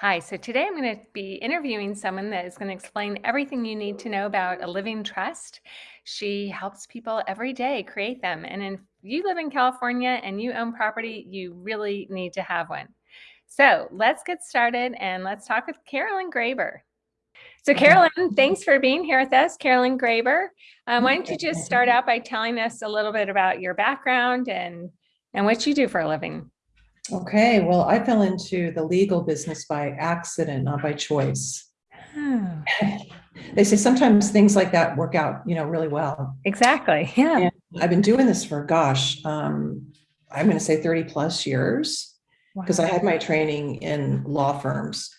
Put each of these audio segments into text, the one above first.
Hi, so today I'm going to be interviewing someone that is going to explain everything you need to know about a living trust. She helps people every day create them. And if you live in California and you own property, you really need to have one. So let's get started and let's talk with Carolyn Graber. So Carolyn, thanks for being here with us, Carolyn Graber. Um, why don't you just start out by telling us a little bit about your background and, and what you do for a living? Okay, well, I fell into the legal business by accident, not by choice. Oh, They say sometimes things like that work out, you know, really well. exactly. Yeah. And I've been doing this for, gosh, um, I'm going to say 30 plus years because I had my training in law firms.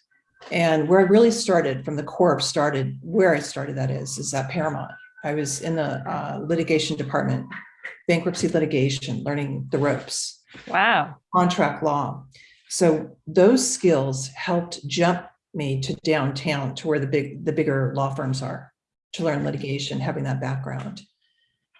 And where I really started from the core started, where I started that is, is at Paramount. I was in the uh, litigation department, bankruptcy litigation, learning the ropes Wow. contract law. So those skills helped jump me to downtown to where the big, the bigger law firms are to learn litigation, having that background.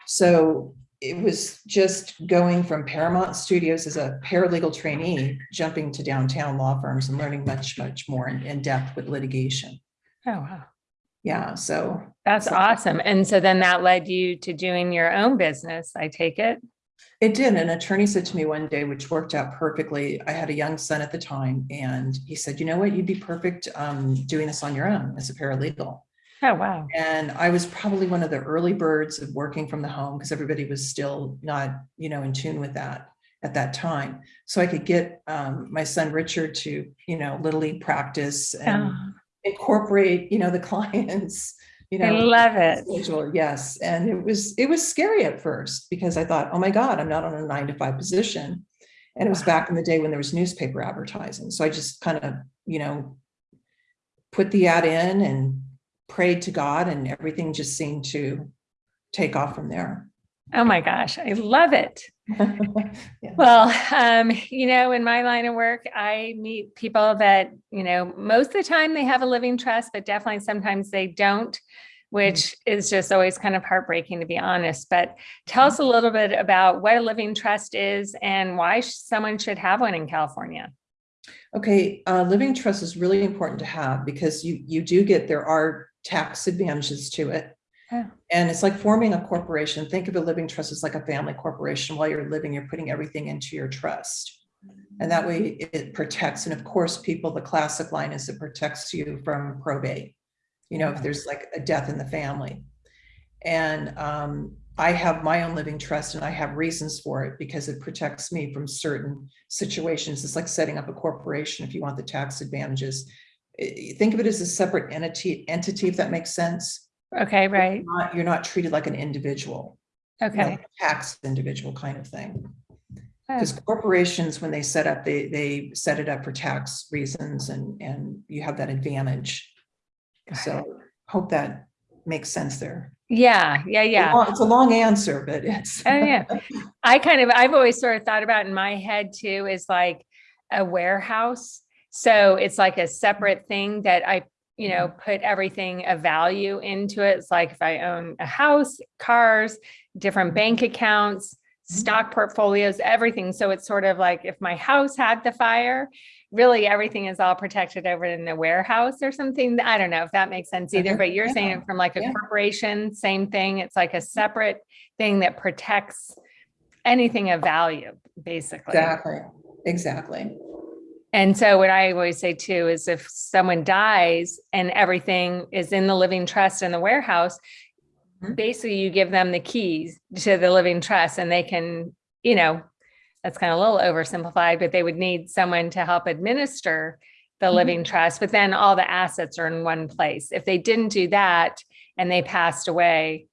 So it was just going from Paramount Studios as a paralegal trainee, jumping to downtown law firms and learning much, much more in, in depth with litigation. Oh, wow. Yeah, so That's So- awesome. And so then that led you to doing your own business, I take it? It did. An attorney said to me one day, which worked out perfectly. I had a young son at the time, and he said, "You know what? You'd be perfect um, doing this on your own as a paralegal." Oh, wow. And I was probably one of the early birds of working from the home because everybody was still not, you know, in tune with that at that time. So I could get um, my son Richard to, you know, little league practice and Oh, incorporate, you know, the clients. You know, I love it. schedule, yes. And it was, it was scary at first because I thought, oh my God, I'm not on a nine to five position. And it was back in the day when there was newspaper advertising. So I just kind of, you know, put the ad in and prayed to God and everything just seemed to take off from there. Oh my gosh, I love it. Yeah. Well, um, you know, in my line of work, I meet people that, you know, most of the time they have a living trust, but definitely sometimes they don't, which is just always kind of heartbreaking to be honest. But tell us a little bit about what a living trust is and why someone should have one in California. Okay, uh, living trust is really important to have because you, you do get, there are tax advantages to it. Yeah. And it's like forming a corporation. Think of a living trust as like a family corporation. While you're living, you're putting everything into your trust. And that way it protects. And of course, people, the classic line is it protects you from probate. You know, if there's like a death in the family. And um, I have my own living trust and I have reasons for it because it protects me from certain situations. It's like setting up a corporation if you want the tax advantages. Think of it as a separate entity, entity, if that makes sense. Okay, right. Not- You're not treated like an individual. you know, Okay. Tax individual kind of thing. Oh, Because corporations, when they set up, they, they set it up for tax reasons and, and you have that advantage. So hope that makes sense there. Yeah, yeah, yeah. It's a long answer, but it's. Oh, yeah. I kind of, I've always sort of thought about in my head too, is like a warehouse. So it's like a separate thing that I, you know, mm-hmm. put everything of value into it. It's like if I own a house, cars, different bank mm-hmm. accounts, mm-hmm. stock portfolios, everything. So it's sort of like if my house had the fire, really everything is all protected over in the warehouse or something. I don't know if that makes sense either, uh-huh. but you're saying it from like a yeah. corporation, same thing. It's like a separate thing that protects anything of value, basically. Exactly, exactly. And so what I always say too is if someone dies and everything is in the living trust in the warehouse, Mhm. basically you give them the keys to the living trust and they can, you know, that's kind of a little oversimplified, but they would need someone to help administer the Mhm. living trust, but then all the assets are in one place. If they didn't do that and they passed away,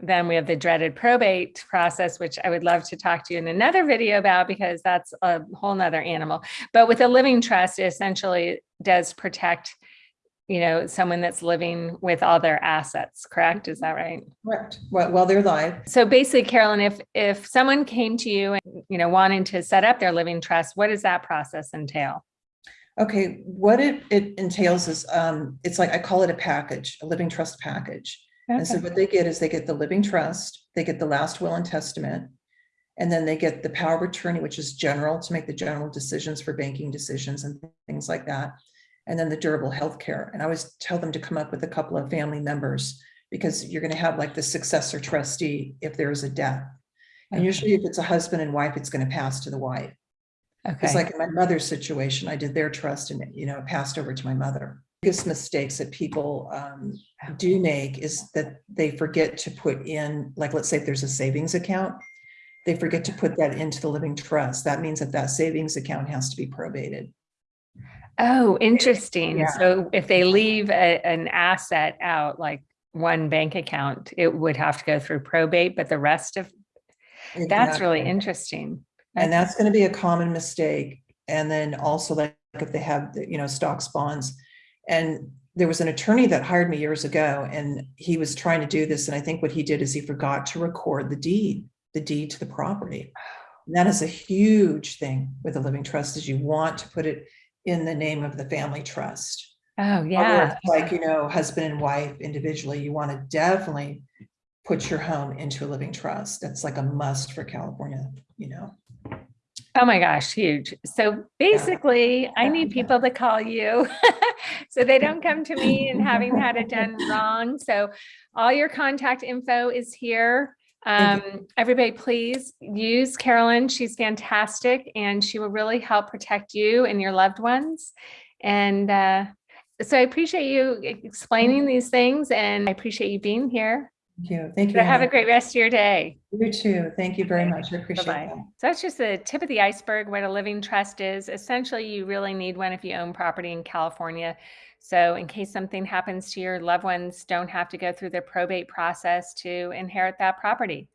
then we have the dreaded probate process, which I would love to talk to you in another video about because that's a whole nother animal. But with a living trust, it essentially does protect, you know, someone that's living with all their assets, correct? Is that right? Correct. Well, while they're alive. So basically, Carolyn, if if someone came to you and, you know, wanting to set up their living trust, what does that process entail? okay, what it, it entails is, um, it's like, I call it a package, a living trust package. And so what they get is they get the living trust, they get the last will and testament, and then they get the power of attorney, which is general to make the general decisions for banking decisions and things like that. and then the durable health care. And I always tell them to come up with a couple of family members because you're going to have like the successor trustee if there is a death. And Okay. usually if it's a husband and wife, it's going to pass to the wife. Okay. It's like in my mother's situation, I did their trust and, you know, it passed over to my mother. Biggest mistakes that people um, do make is that they forget to put in, like, let's say if there's a savings account, they forget to put that into the living trust. That means that that savings account has to be probated. Oh, interesting. Yeah. So if they leave a, an asset out, like one bank account, it would have to go through probate, but the rest of, that's really Exactly. interesting. And that's going to be a common mistake. And then also like if they have, the, you know, stocks, bonds. And there was an attorney that hired me years ago and he was trying to do this. And I think what he did is he forgot to record the deed, the deed to the property. And that is a huge thing with a living trust is you want to put it in the name of the family trust. Oh, yeah. Like, you know, husband and wife individually, you want to definitely put your home into a living trust. That's like a must for California, you know. Oh my gosh, huge. So basically, I need people to call you so they don't come to me and having had it done wrong. So all your contact info is here. Um, everybody, please use Carolyn. She's fantastic and she will really help protect you and your loved ones. And uh, so I appreciate you explaining these things and I appreciate you being here. Thank you. Thank you. So have a great rest of your day. You too. Thank you very much. I appreciate Bye-bye. that. So that's just the tip of the iceberg, what a living trust is. Essentially, you really need one if you own property in California. So in case something happens to your loved ones, don't have to go through the probate process to inherit that property.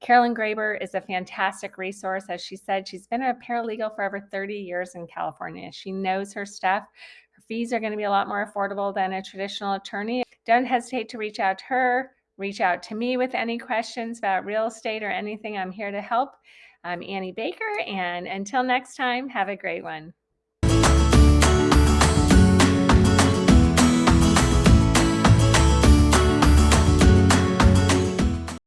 Carolyn Graber is a fantastic resource. As she said, she's been a paralegal for over 30 years in California. She knows her stuff. Her fees are going to be a lot more affordable than a traditional attorney. Don't hesitate to reach out to her. Reach out to me with any questions about real estate or anything. I'm here to help. I'm Annie Baker, and until next time, have a great one.